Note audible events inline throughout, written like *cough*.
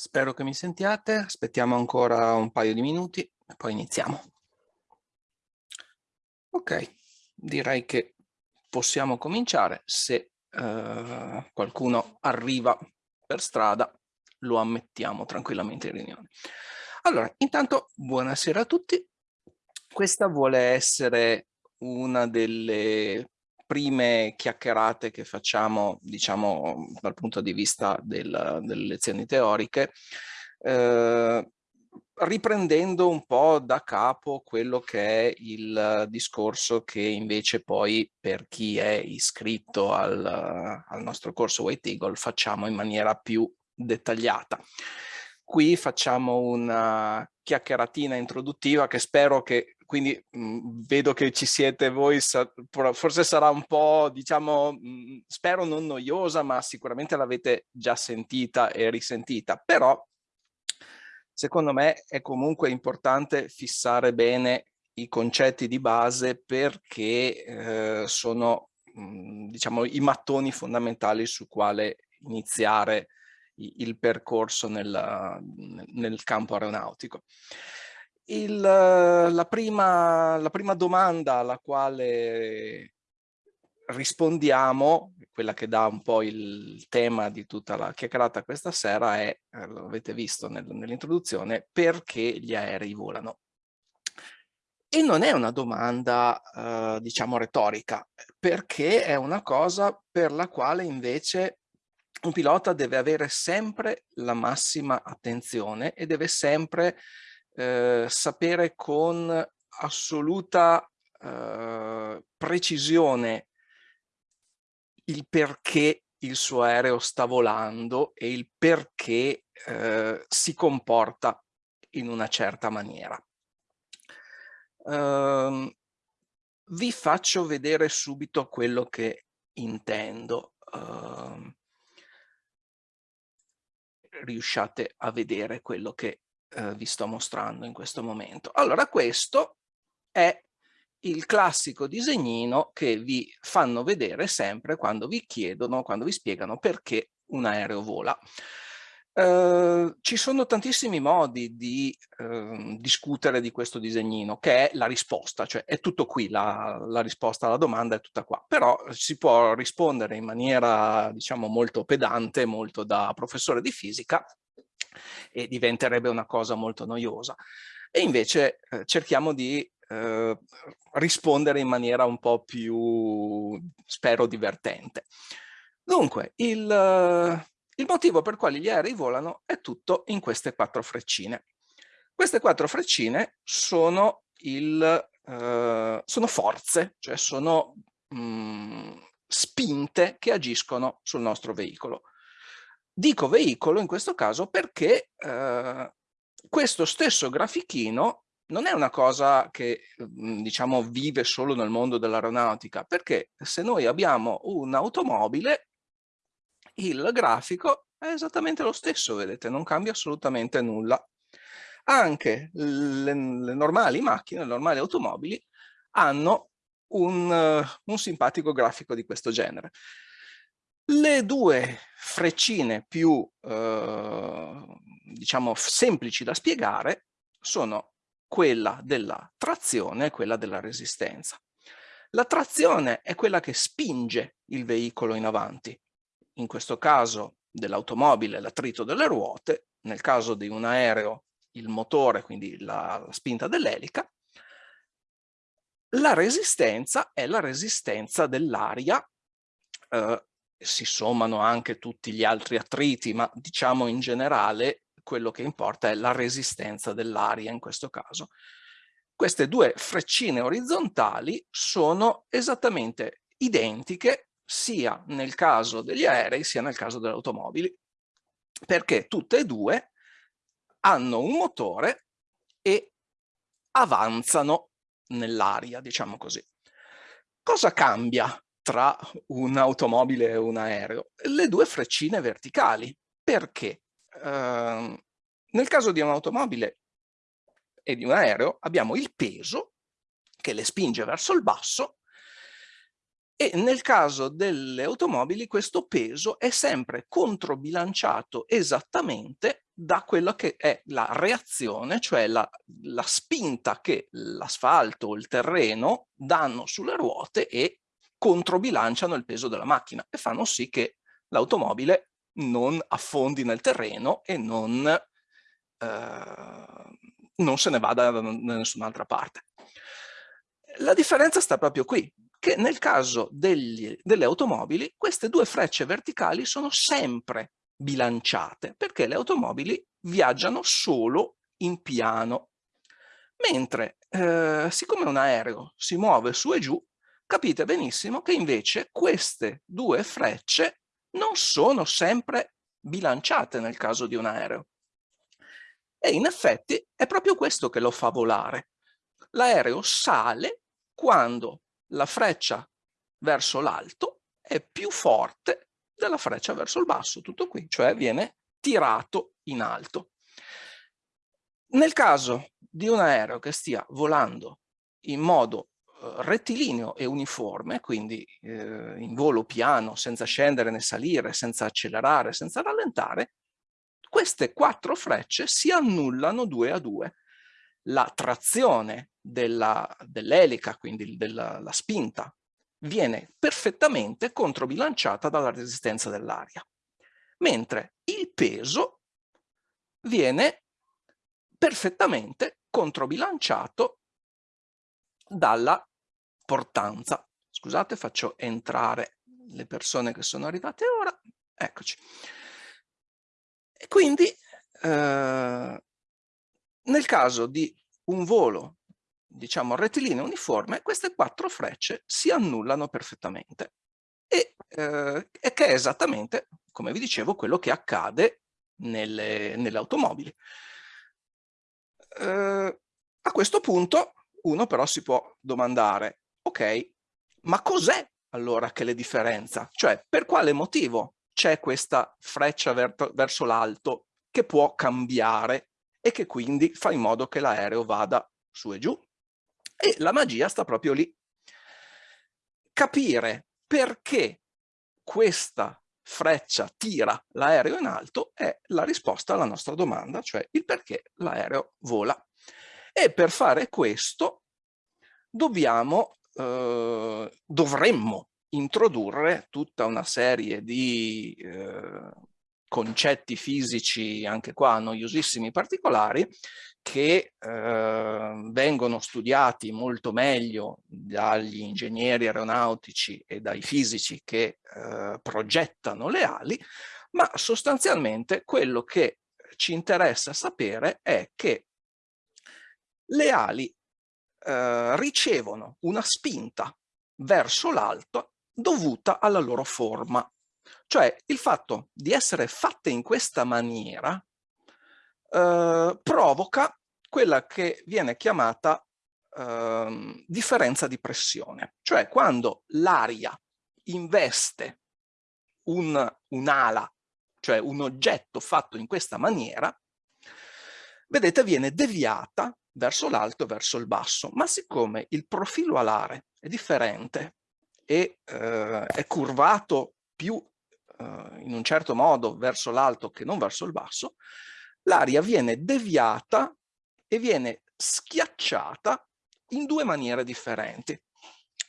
Spero che mi sentiate, aspettiamo ancora un paio di minuti e poi iniziamo. Ok, direi che possiamo cominciare. Se uh, qualcuno arriva per strada, lo ammettiamo tranquillamente in riunione. Allora, intanto buonasera a tutti. Questa vuole essere una delle prime chiacchierate che facciamo, diciamo, dal punto di vista del, delle lezioni teoriche, eh, riprendendo un po' da capo quello che è il discorso che invece poi per chi è iscritto al, al nostro corso White Eagle facciamo in maniera più dettagliata. Qui facciamo una chiacchieratina introduttiva che spero che quindi mh, mhmm, vedo che ci siete voi, sa forse sarà un po', diciamo, mh, mhmm, spero non noiosa, ma sicuramente l'avete già sentita e risentita, però secondo me è comunque importante fissare bene i concetti di base perché eh, sono, mh, mhmm, diciamo, i mattoni fondamentali su quale iniziare il percorso nel, nel campo aeronautico. Il, la, prima, la prima domanda alla quale rispondiamo, quella che dà un po' il tema di tutta la chiacchierata questa sera è, eh, lo avete visto nel, nell'introduzione, perché gli aerei volano? E non è una domanda, eh, diciamo, retorica, perché è una cosa per la quale invece un pilota deve avere sempre la massima attenzione e deve sempre eh, sapere con assoluta eh, precisione il perché il suo aereo sta volando e il perché eh, si comporta in una certa maniera. Uh, vi faccio vedere subito quello che intendo. Uh, riusciate a vedere quello che eh, vi sto mostrando in questo momento. Allora questo è il classico disegnino che vi fanno vedere sempre quando vi chiedono, quando vi spiegano perché un aereo vola. Uh, ci sono tantissimi modi di uh, discutere di questo disegnino, che è la risposta, cioè è tutto qui, la, la, risposta alla domanda è tutta qua, però si può rispondere in maniera, diciamo, molto pedante, molto da professore di fisica, e diventerebbe una cosa molto noiosa. E invece eh, cerchiamo di eh, rispondere in maniera un po' più, spero, divertente. Dunque, il, il motivo per cui gli aerei volano è tutto in queste quattro freccine. Queste quattro freccine sono, il, eh, sono forze, cioè sono mh, mm, spinte che agiscono sul nostro veicolo. Dico veicolo in questo caso perché eh, questo stesso grafichino non è una cosa che mhmm, diciamo vive solo nel mondo dell'aeronautica, perché se noi abbiamo un'automobile, il grafico è esattamente lo stesso, vedete, non cambia assolutamente nulla. Anche le, le normali macchine, le normali automobili, hanno un, un simpatico grafico di questo genere. Le due freccine più, eh, diciamo, semplici da spiegare sono quella della trazione e quella della resistenza. La trazione è quella che spinge il veicolo in avanti, in questo caso dell'automobile l'attrito delle ruote, nel caso di un aereo il motore, quindi la, la spinta dell'elica. La resistenza è la resistenza dell'aria eh, si sommano anche tutti gli altri attriti, ma diciamo in generale quello che importa è la resistenza dell'aria in questo caso. Queste due freccine orizzontali sono esattamente identiche sia nel caso degli aerei sia nel caso delle automobili, perché tutte e due hanno un motore e avanzano nell'aria, diciamo così. Cosa cambia tra un'automobile e un aereo? Le due freccine verticali. Perché? Uh, nel caso di un'automobile e di un aereo abbiamo il peso che le spinge verso il basso e nel caso delle automobili questo peso è sempre controbilanciato esattamente da quello che è la reazione, cioè la, la spinta che l'asfalto o il terreno danno sulle ruote e controbilanciano il peso della macchina e fanno sì che l'automobile non affondi nel terreno e non, eh, non se ne vada da nessun'altra parte. La differenza sta proprio qui, che nel caso degli, delle automobili queste due frecce verticali sono sempre bilanciate perché le automobili viaggiano solo in piano. Mentre eh, siccome un aereo si muove su e giù, capite benissimo che invece queste due frecce non sono sempre bilanciate nel caso di un aereo. E in effetti è proprio questo che lo fa volare. L'aereo sale quando la freccia verso l'alto è più forte della freccia verso il basso, tutto qui, cioè viene tirato in alto. Nel caso di un aereo che stia volando in modo rettilineo e uniforme, quindi eh, in volo piano, senza scendere né salire, senza accelerare, senza rallentare, queste quattro frecce si annullano due a due. La trazione dell'elica, dell quindi della la spinta, viene perfettamente controbilanciata dalla resistenza dell'aria, mentre il peso viene perfettamente controbilanciato dalla portanza. Scusate, faccio entrare le persone che sono arrivate ora. Eccoci. E quindi, eh, nel caso di un volo diciamo rettilineo uniforme, queste quattro frecce si annullano perfettamente. E, eh, che è esattamente, come vi dicevo, quello che accade nelle, nelle automobili. Eh, a questo punto uno però si può domandare, ok, ma cos'è allora che le differenza? Cioè, per quale motivo c'è questa freccia verso l'alto che può cambiare e che quindi fa in modo che l'aereo vada su e giù? E la magia sta proprio lì. Capire perché questa freccia tira l'aereo in alto è la risposta alla nostra domanda, cioè il perché l'aereo vola. E per fare questo dobbiamo, eh, dovremmo introdurre tutta una serie di eh, concetti fisici, anche qua noiosissimi particolari, che eh, vengono studiati molto meglio dagli ingegneri aeronautici e dai fisici che eh, progettano le ali, ma sostanzialmente quello che ci interessa sapere è che le ali eh, ricevono una spinta verso l'alto dovuta alla loro forma. Cioè il fatto di essere fatte in questa maniera eh, provoca quella che viene chiamata eh, differenza di pressione, cioè quando l'aria investe un'ala, un cioè un oggetto fatto in questa maniera, vedete viene deviata verso l'alto e verso il basso, ma siccome il profilo alare è differente e eh, è curvato più eh, in un certo modo verso l'alto che non verso il basso, l'aria viene deviata e viene schiacciata in due maniere differenti.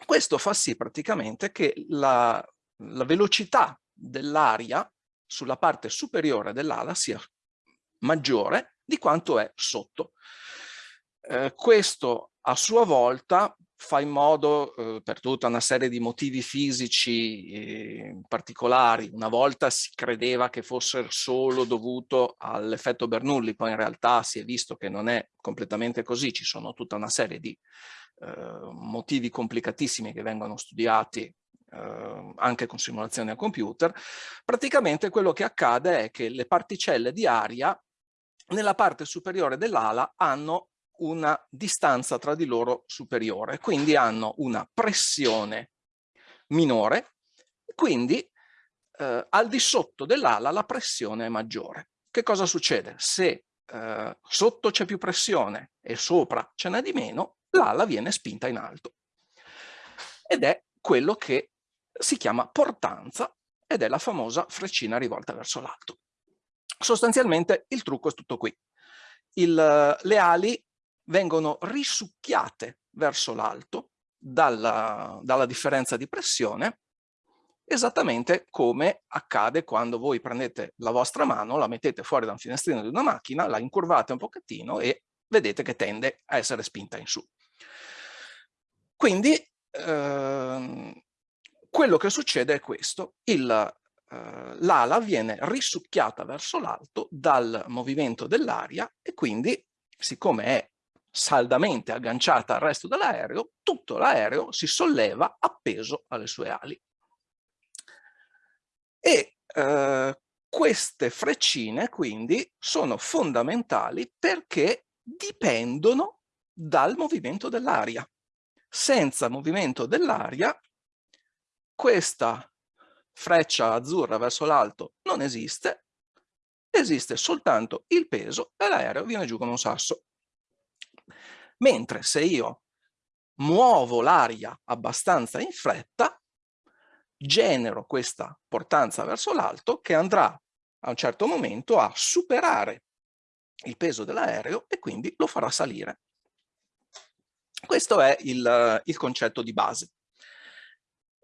Questo fa sì praticamente che la, la velocità dell'aria sulla parte superiore dell'ala sia maggiore di quanto è sotto. Eh, questo a sua volta fa in modo, eh, per tutta una serie di motivi fisici eh, particolari, una volta si credeva che fosse solo dovuto all'effetto Bernoulli, poi in realtà si è visto che non è completamente così, ci sono tutta una serie di eh, motivi complicatissimi che vengono studiati Uh, anche con simulazioni a computer, praticamente quello che accade è che le particelle di aria nella parte superiore dell'ala hanno una distanza tra di loro superiore, quindi hanno una pressione minore, quindi eh, al di sotto dell'ala la pressione è maggiore. Che cosa succede? Se eh, sotto c'è più pressione e sopra ce n'è di meno, l'ala viene spinta in alto. Ed è quello che si chiama portanza ed è la famosa freccina rivolta verso l'alto. Sostanzialmente il trucco è tutto qui. Il, le ali vengono risucchiate verso l'alto dalla, dalla differenza di pressione esattamente come accade quando voi prendete la vostra mano, la mettete fuori da un finestrino di una macchina, la incurvate un pochettino e vedete che tende a essere spinta in su. Quindi ehm, quello che succede è questo, eh, l'ala viene risucchiata verso l'alto dal movimento dell'aria e quindi siccome è saldamente agganciata al resto dell'aereo, tutto l'aereo si solleva appeso alle sue ali. E eh, queste freccine quindi sono fondamentali perché dipendono dal movimento dell'aria. Senza movimento dell'aria questa freccia azzurra verso l'alto non esiste, esiste soltanto il peso e l'aereo viene giù come un sasso. Mentre se io muovo l'aria abbastanza in fretta, genero questa portanza verso l'alto che andrà a un certo momento a superare il peso dell'aereo e quindi lo farà salire. Questo è il, il concetto di base.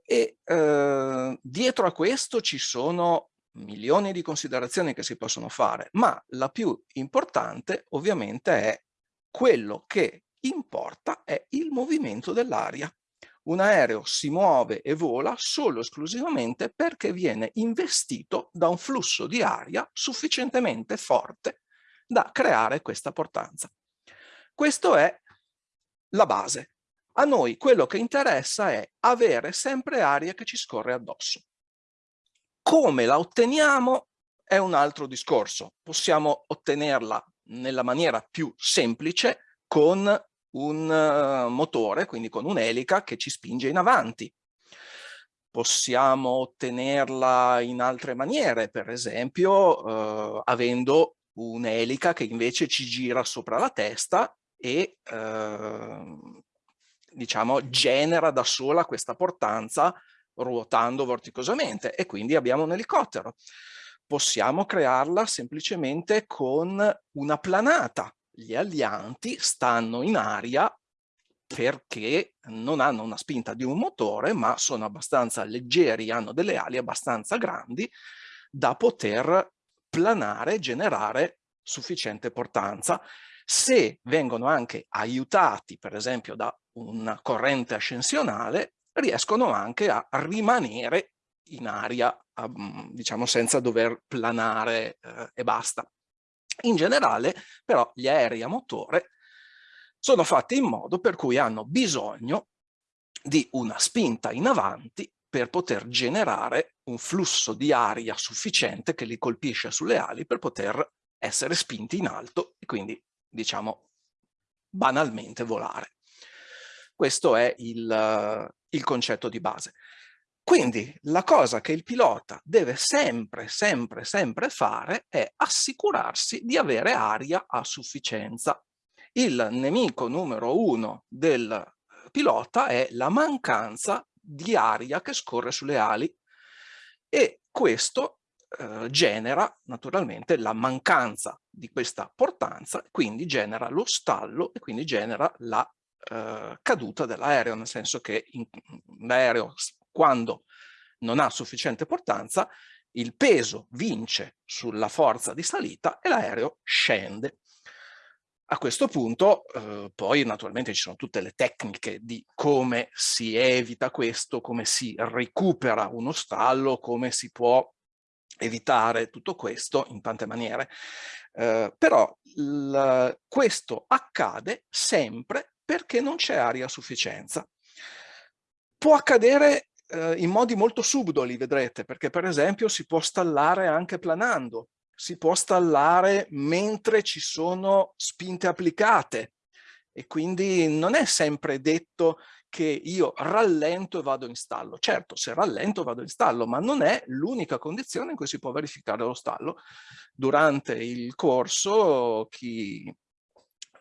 E eh, dietro a questo ci sono milioni di considerazioni che si possono fare, ma la più importante ovviamente è quello che importa è il movimento dell'aria un aereo si muove e vola solo esclusivamente perché viene investito da un flusso di aria sufficientemente forte da creare questa portanza. Questo è la base. A noi quello che interessa è avere sempre aria che ci scorre addosso. Come la otteniamo è un altro discorso. Possiamo ottenerla nella maniera più semplice con un uh, motore, quindi con un'elica che ci spinge in avanti. Possiamo ottenerla in altre maniere, per esempio uh, avendo un'elica che invece ci gira sopra la testa e uh, diciamo genera da sola questa portanza ruotando vorticosamente e quindi abbiamo un elicottero. Possiamo crearla semplicemente con una planata, gli alianti stanno in aria perché non hanno una spinta di un motore, ma sono abbastanza leggeri, hanno delle ali abbastanza grandi da poter planare, generare sufficiente portanza. Se vengono anche aiutati, per esempio, da una corrente ascensionale, riescono anche a rimanere in aria, diciamo, senza dover planare eh, e basta. In generale, però, gli aerei a motore sono fatti in modo per cui hanno bisogno di una spinta in avanti per poter generare un flusso di aria sufficiente che li colpisce sulle ali per poter essere spinti in alto e quindi, diciamo, banalmente volare. Questo è il, il concetto di base. Quindi la cosa che il pilota deve sempre, sempre, sempre fare è assicurarsi di avere aria a sufficienza. Il nemico numero uno del eh, pilota è la mancanza di aria che scorre sulle ali e questo eh, genera naturalmente la mancanza di questa portanza, quindi genera lo stallo e quindi genera la eh, caduta dell'aereo, nel senso che l'aereo quando non ha sufficiente portanza, il peso vince sulla forza di salita e l'aereo scende. A questo punto eh, poi naturalmente ci sono tutte le tecniche di come si evita questo, come si recupera uno stallo, come si può evitare tutto questo in tante maniere. Eh, però questo accade sempre perché non c'è aria a sufficienza. Può accadere eh, in modi molto subdoli, vedrete, perché per esempio si può stallare anche planando, si può stallare mentre ci sono spinte applicate e quindi non è sempre detto che io rallento e vado in stallo. Certo, se rallento vado in stallo, ma non è l'unica condizione in cui si può verificare lo stallo. Durante il corso, chi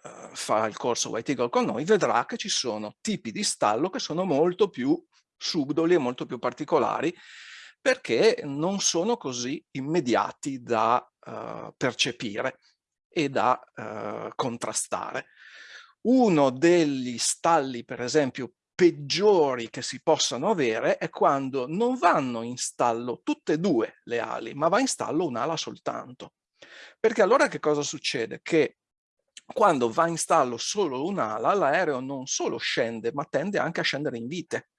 uh, fa il corso White Eagle con noi vedrà che ci sono tipi di stallo che sono molto più subdoli e molto più particolari perché non sono così immediati da uh, percepire e da uh, contrastare. Uno degli stalli, per esempio, peggiori che si possano avere è quando non vanno in stallo tutte e due le ali, ma va in stallo un'ala soltanto. Perché allora che cosa succede? Che quando va in stallo solo un'ala, l'aereo non solo scende, ma tende anche a scendere in vite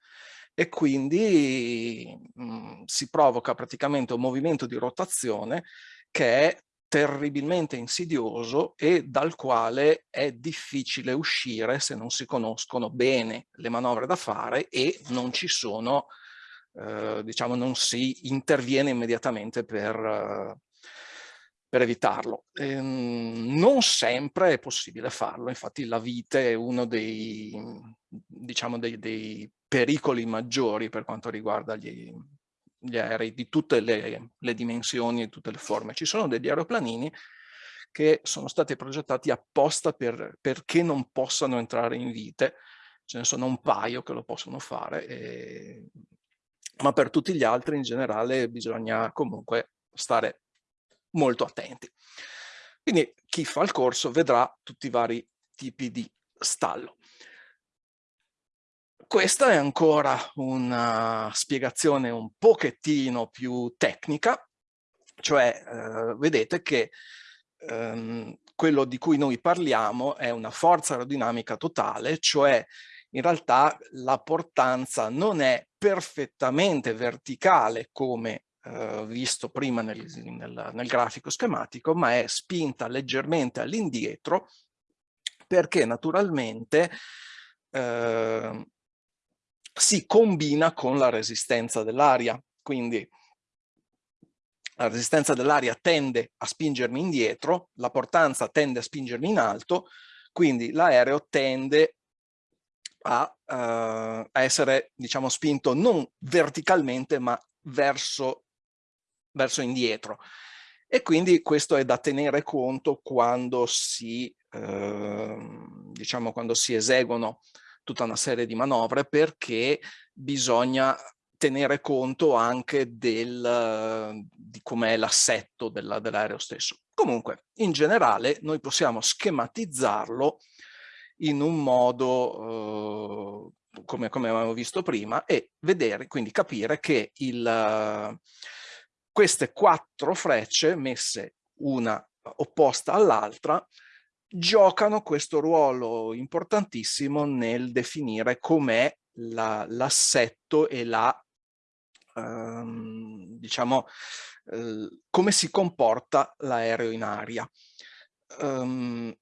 e quindi mh, mhmm, si provoca praticamente un movimento di rotazione che è terribilmente insidioso e dal quale è difficile uscire se non si conoscono bene le manovre da fare e non ci sono, eh, diciamo, non si interviene immediatamente per, per evitarlo. Ehm, non sempre è possibile farlo, infatti la vite è uno dei, diciamo, dei, dei pericoli maggiori per quanto riguarda gli, gli aerei di tutte le, le dimensioni e tutte le forme. Ci sono degli aeroplanini che sono stati progettati apposta per, perché non possano entrare in vite, ce ne sono un paio che lo possono fare, e... ma per tutti gli altri in generale bisogna comunque stare molto attenti. Quindi chi fa il corso vedrà tutti i vari tipi di stallo. Questa è ancora una spiegazione un pochettino più tecnica, cioè eh, vedete che ehm, quello di cui noi parliamo è una forza aerodinamica totale, cioè in realtà la portanza non è perfettamente verticale come eh, visto prima nel, nel, nel, grafico schematico, ma è spinta leggermente all'indietro perché naturalmente eh, si combina con la resistenza dell'aria. Quindi la resistenza dell'aria tende a spingermi indietro, la portanza tende a spingermi in alto, quindi l'aereo tende a, uh, a, essere diciamo spinto non verticalmente ma verso verso indietro. E quindi questo è da tenere conto quando si, eh, diciamo, quando si eseguono tutta una serie di manovre perché bisogna tenere conto anche del, di com'è l'assetto dell'aereo stesso. Comunque, in generale, noi possiamo schematizzarlo in un modo, eh, come, come avevamo visto prima, e vedere, quindi capire che il, queste quattro frecce messe una opposta all'altra giocano questo ruolo importantissimo nel definire com'è l'assetto la, e la, ehm, diciamo, eh, come si comporta l'aereo in aria. Um,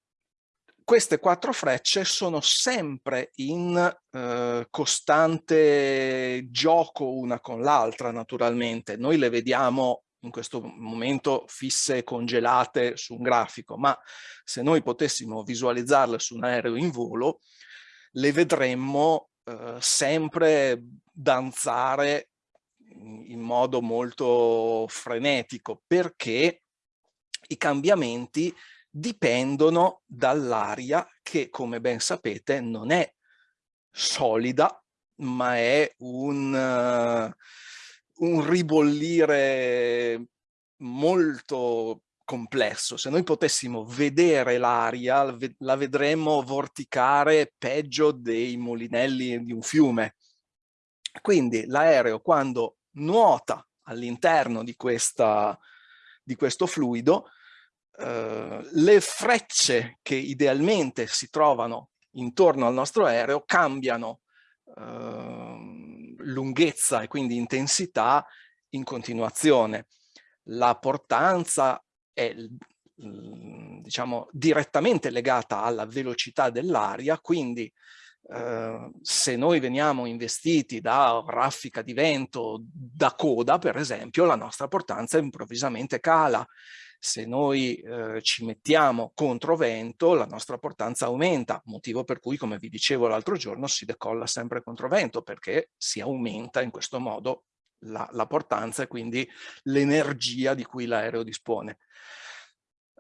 queste quattro frecce sono sempre in eh, costante gioco una con l'altra naturalmente. Noi le vediamo in questo momento fisse e congelate su un grafico, ma se noi potessimo visualizzarle su un aereo in volo, le vedremmo eh, sempre danzare in modo molto frenetico, perché i cambiamenti dipendono dall'aria che, come ben sapete, non è solida, ma è un, uh, un ribollire molto complesso. Se noi potessimo vedere l'aria, la vedremmo vorticare peggio dei mulinelli di un fiume. Quindi l'aereo quando nuota all'interno di, di questo fluido eh, le frecce che idealmente si trovano intorno al nostro aereo cambiano uh, lunghezza e quindi intensità in continuazione. La portanza è diciamo direttamente legata alla velocità dell'aria, quindi Uh, se noi veniamo investiti da raffica di vento da coda, per esempio, la nostra portanza improvvisamente cala se noi eh, ci mettiamo contro vento la nostra portanza aumenta, motivo per cui come vi dicevo l'altro giorno si decolla sempre contro vento perché si aumenta in questo modo la, la portanza e quindi l'energia di cui l'aereo dispone.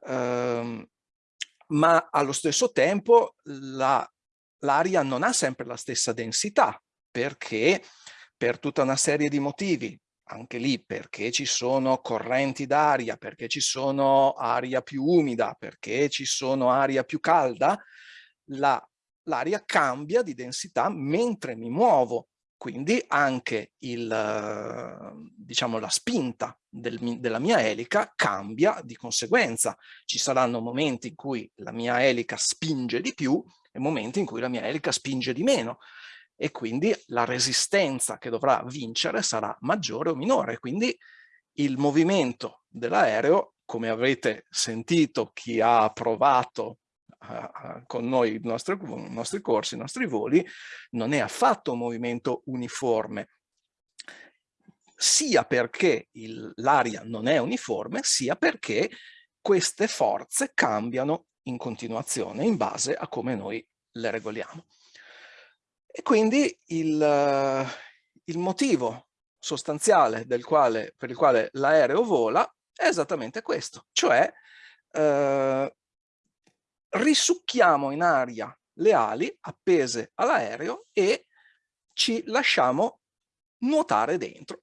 Um, ma allo stesso tempo l'aria la, non ha sempre la stessa densità perché per tutta una serie di motivi anche lì perché ci sono correnti d'aria, perché ci sono aria più umida, perché ci sono aria più calda, l'aria la, cambia di densità mentre mi muovo. Quindi anche il, diciamo, la spinta del, della mia elica cambia di conseguenza. Ci saranno momenti in cui la mia elica spinge di più e momenti in cui la mia elica spinge di meno e quindi la resistenza che dovrà vincere sarà maggiore o minore. Quindi il movimento dell'aereo, come avrete sentito chi ha provato uh, con noi i nostri, i nostri corsi, i nostri voli, non è affatto un movimento uniforme, sia perché l'aria non è uniforme, sia perché queste forze cambiano in continuazione in base a come noi le regoliamo. E quindi il, il motivo sostanziale quale, per il quale l'aereo vola è esattamente questo, cioè eh, risucchiamo in aria le ali appese all'aereo e ci lasciamo nuotare dentro.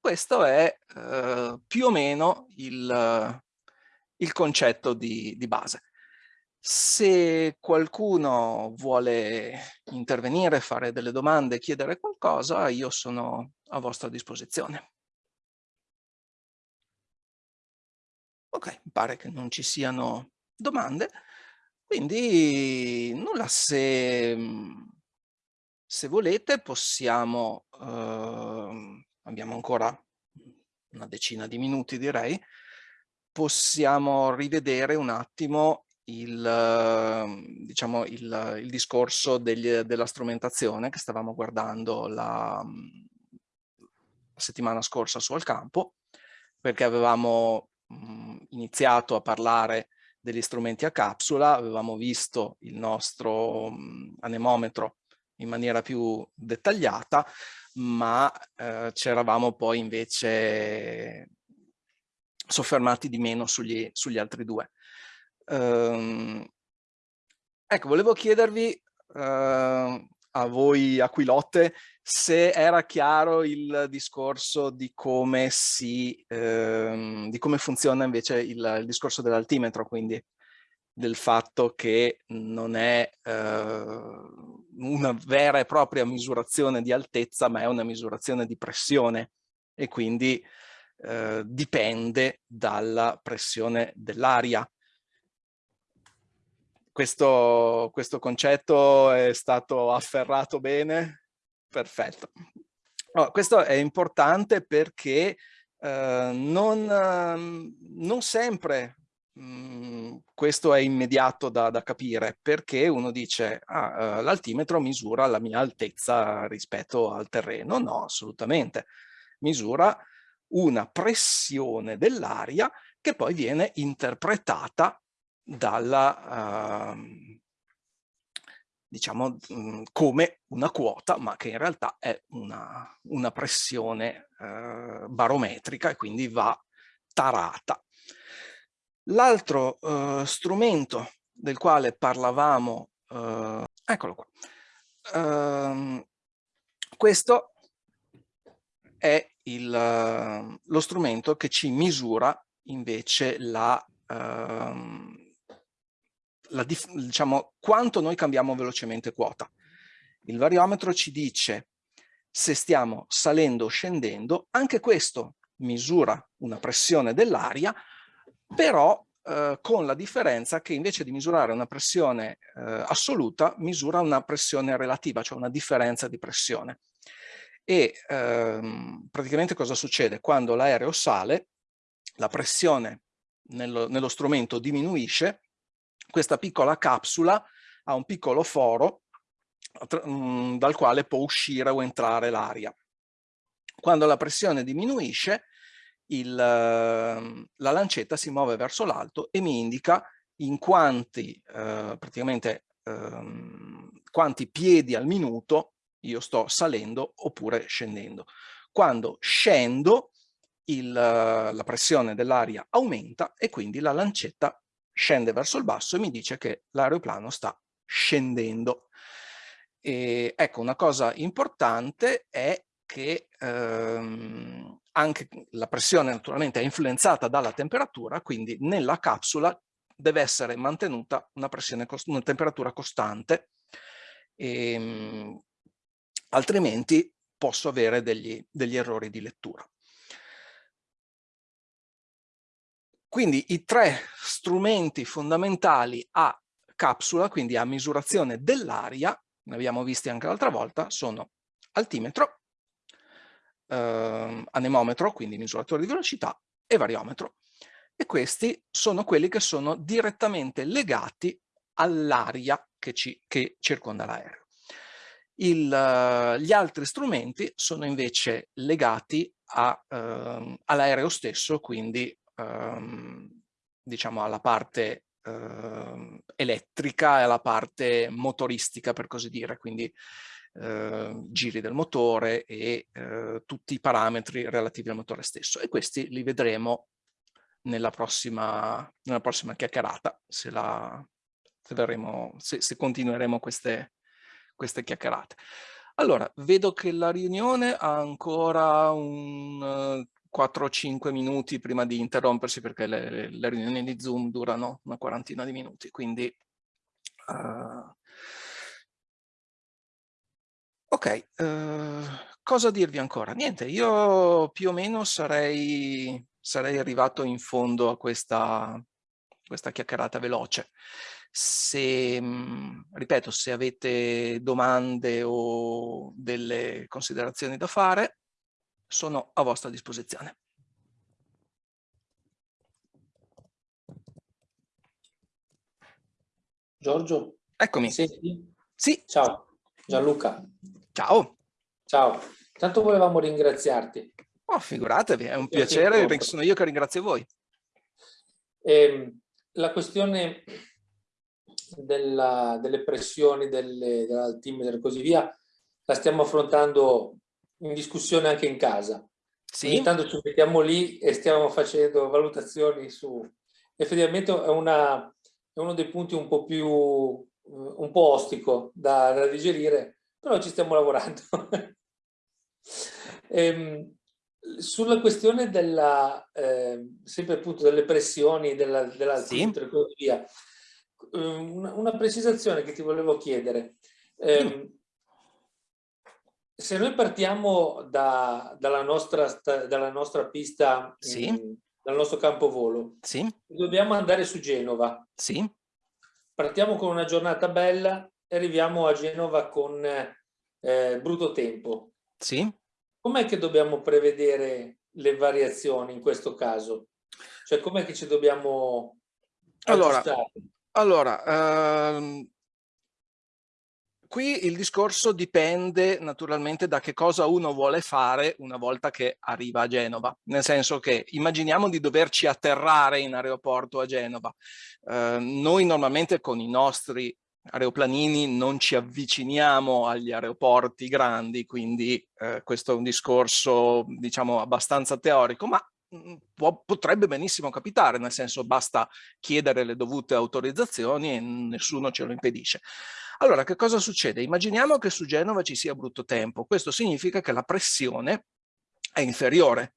Questo è eh, più o meno il, il concetto di, di base. Se qualcuno vuole intervenire, fare delle domande, chiedere qualcosa, io sono a vostra disposizione. Ok, pare che non ci siano domande, quindi nulla, se, se volete possiamo, eh, abbiamo ancora una decina di minuti direi, possiamo rivedere un attimo il, diciamo, il, il discorso degli, della strumentazione che stavamo guardando la, la, settimana scorsa su Al Campo, perché avevamo mh, iniziato a parlare degli strumenti a capsula, avevamo visto il nostro mh, anemometro in maniera più dettagliata, ma eh, ci eravamo poi invece soffermati di meno sugli, sugli altri due. Um, ecco, volevo chiedervi uh, a voi Aquilotte se era chiaro il discorso di come si, uh, di come funziona invece il, il discorso dell'altimetro, quindi del fatto che non è uh, una vera e propria misurazione di altezza, ma è una misurazione di pressione e quindi eh, dipende dalla pressione dell'aria questo, questo concetto è stato afferrato bene? Perfetto. Oh, questo è importante perché eh, non, non, sempre mh, mm, questo è immediato da, da, capire perché uno dice ah, uh, l'altimetro misura la mia altezza rispetto al terreno. No, assolutamente. Misura una pressione dell'aria che poi viene interpretata dalla, uh, diciamo, mh, come una quota, ma che in realtà è una, una pressione uh, barometrica e quindi va tarata. L'altro uh, strumento del quale parlavamo, uh, eccolo qua, uh, questo è il, lo strumento che ci misura invece la, uh, la, diciamo, quanto noi cambiamo velocemente quota. Il variometro ci dice se stiamo salendo o scendendo, anche questo misura una pressione dell'aria, però eh, con la differenza che invece di misurare una pressione eh, assoluta, misura una pressione relativa, cioè una differenza di pressione. E ehm, praticamente cosa succede? Quando l'aereo sale, la pressione nello, nello strumento diminuisce questa piccola capsula ha un piccolo foro mm, dal quale può uscire o entrare l'aria. Quando la pressione diminuisce, il, la lancetta si muove verso l'alto e mi indica in quanti, eh, praticamente, eh, quanti piedi al minuto io sto salendo oppure scendendo. Quando scendo, il, la pressione dell'aria aumenta e quindi la lancetta scende verso il basso e mi dice che l'aeroplano sta scendendo. E, ecco, una cosa importante è che ehm, anche la pressione naturalmente è influenzata dalla temperatura, quindi nella capsula deve essere mantenuta una, pressione, una temperatura costante, e, ehm, altrimenti posso avere degli, degli errori di lettura. Quindi i tre strumenti fondamentali a capsula, quindi a misurazione dell'aria, ne abbiamo visti anche l'altra volta, sono altimetro, eh, anemometro, quindi misuratore di velocità, e variometro. E questi sono quelli che sono direttamente legati all'aria che, che, circonda l'aereo. gli altri strumenti sono invece legati uh, all'aereo stesso, quindi uh, diciamo alla parte uh, elettrica e alla parte motoristica, per così dire, quindi eh, giri del motore e eh, tutti i parametri relativi al motore stesso e questi li vedremo nella prossima, nella prossima chiacchierata se, la, se, verremo, se, se continueremo queste, queste chiacchierate. Allora, vedo che la riunione ha ancora un uh, eh, 4-5 minuti prima di interrompersi perché le, le, riunioni di Zoom durano una quarantina di minuti, quindi uh, Ok, uh, cosa dirvi ancora? Niente, io più o meno sarei, sarei arrivato in fondo a questa, questa chiacchierata veloce. Se, ripeto, se avete domande o delle considerazioni da fare, sono a vostra disposizione. Giorgio? Eccomi. Senti? Sì. Ciao, Gianluca. Ciao. Ciao. Tanto volevamo ringraziarti. Oh, figuratevi, è un piacere, sono io che ringrazio voi. Eh, la questione della, delle pressioni, dell'altimetro e così via, la stiamo affrontando in discussione anche in casa. Sì. Intanto ci mettiamo lì e stiamo facendo valutazioni su... Effettivamente è, una, è uno dei punti un po' più, un po' ostico da, da digerire, però ci stiamo lavorando. *laughs* ehm, sulla questione della, eh, sempre appunto delle pressioni, della, della sì. via, ehm, una, una, precisazione che ti volevo chiedere. Eh, se noi partiamo da, dalla, nostra, dalla nostra pista, sì. mh, dal nostro campo volo, sì. dobbiamo andare su Genova. Sì. Partiamo con una giornata bella, arriviamo a Genova con eh, brutto tempo. Sì. Com'è che dobbiamo prevedere le variazioni in questo caso? Cioè com'è che ci dobbiamo allora, allora ehm, qui il discorso dipende naturalmente da che cosa uno vuole fare una volta che arriva a Genova, nel senso che immaginiamo di doverci atterrare in aeroporto a Genova. Eh, noi normalmente con i nostri aeroplanini non ci avviciniamo agli aeroporti grandi, quindi eh, questo è un discorso diciamo abbastanza teorico, ma mm, può, potrebbe benissimo capitare, nel senso basta chiedere le dovute autorizzazioni e nessuno ce lo impedisce. Allora, che cosa succede? Immaginiamo che su Genova ci sia brutto tempo, questo significa che la pressione è inferiore,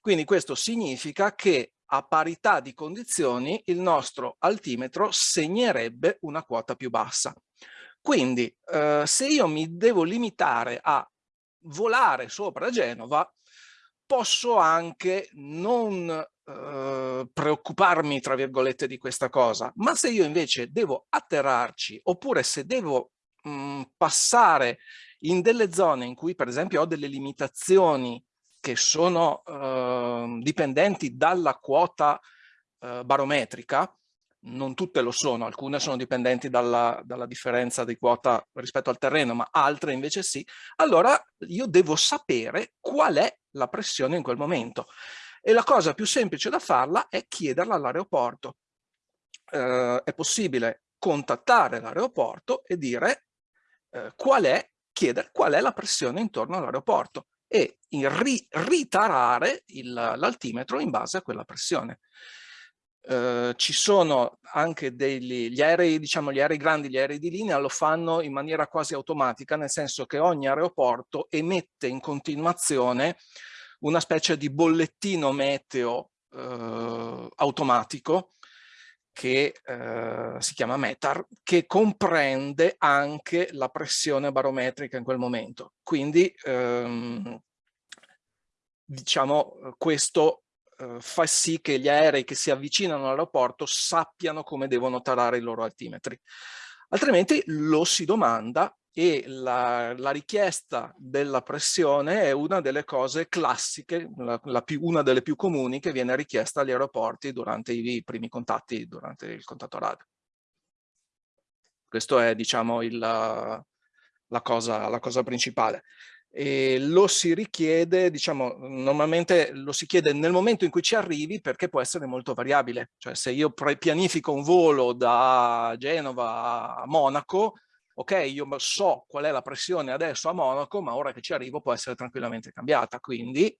quindi questo significa che a parità di condizioni il nostro altimetro segnerebbe una quota più bassa. Quindi eh, se io mi devo limitare a volare sopra Genova, posso anche non eh, preoccuparmi, tra virgolette, di questa cosa, ma se io invece devo atterrarci, oppure se devo mh, mm, passare in delle zone in cui per esempio ho delle limitazioni che sono eh, dipendenti dalla quota eh, barometrica, non tutte lo sono, alcune sono dipendenti dalla, dalla, differenza di quota rispetto al terreno, ma altre invece sì, allora io devo sapere qual è la pressione in quel momento. E la cosa più semplice da farla è chiederla all'aeroporto. Eh, è possibile contattare l'aeroporto e dire eh, qual è, chiedere qual è la pressione intorno all'aeroporto e ri ritarare l'altimetro in base a quella pressione. Eh, ci sono anche degli gli aerei, diciamo gli aerei grandi, gli aerei di linea lo fanno in maniera quasi automatica, nel senso che ogni aeroporto emette in continuazione una specie di bollettino meteo eh, automatico che eh, si chiama METAR, che comprende anche la pressione barometrica in quel momento. Quindi, ehm, diciamo, questo eh, fa sì che gli aerei che si avvicinano all'aeroporto sappiano come devono tarare i loro altimetri. Altrimenti lo si domanda e la, la, richiesta della pressione è una delle cose classiche, la, la più, una delle più comuni che viene richiesta agli aeroporti durante i, primi contatti, durante il contatto radio. Questo è, diciamo, il, la, cosa, la cosa principale e lo si richiede, diciamo, normalmente lo si chiede nel momento in cui ci arrivi perché può essere molto variabile. Cioè se io pianifico un volo da Genova a Monaco, ok, io so qual è la pressione adesso a Monaco, ma ora che ci arrivo può essere tranquillamente cambiata. Quindi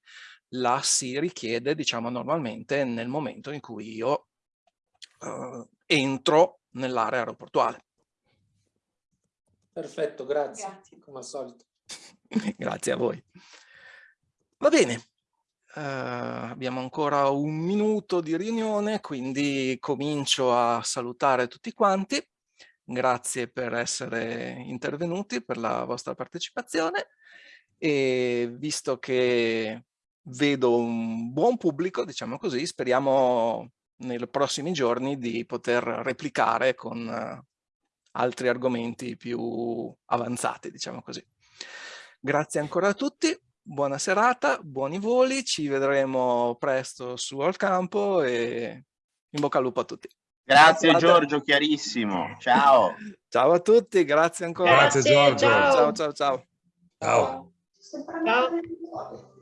la si richiede, diciamo, normalmente nel momento in cui io uh, entro nell'area aeroportuale. Perfetto, grazie, grazie. come al solito. *laughs* Grazie a voi. Va bene, uh, abbiamo ancora un minuto di riunione, quindi comincio a salutare tutti quanti. Grazie per essere intervenuti, per la vostra partecipazione e visto che vedo un buon pubblico, diciamo così, speriamo nei prossimi giorni di poter replicare con uh, altri argomenti più avanzati, diciamo così. Grazie ancora a tutti, buona serata, buoni voli, ci vedremo presto su al campo e in bocca al lupo a tutti. Grazie Giorgio, chiarissimo. Ciao. ciao a tutti, grazie ancora. Grazie Giorgio. Ciao ciao ciao. Ciao. ciao. ciao.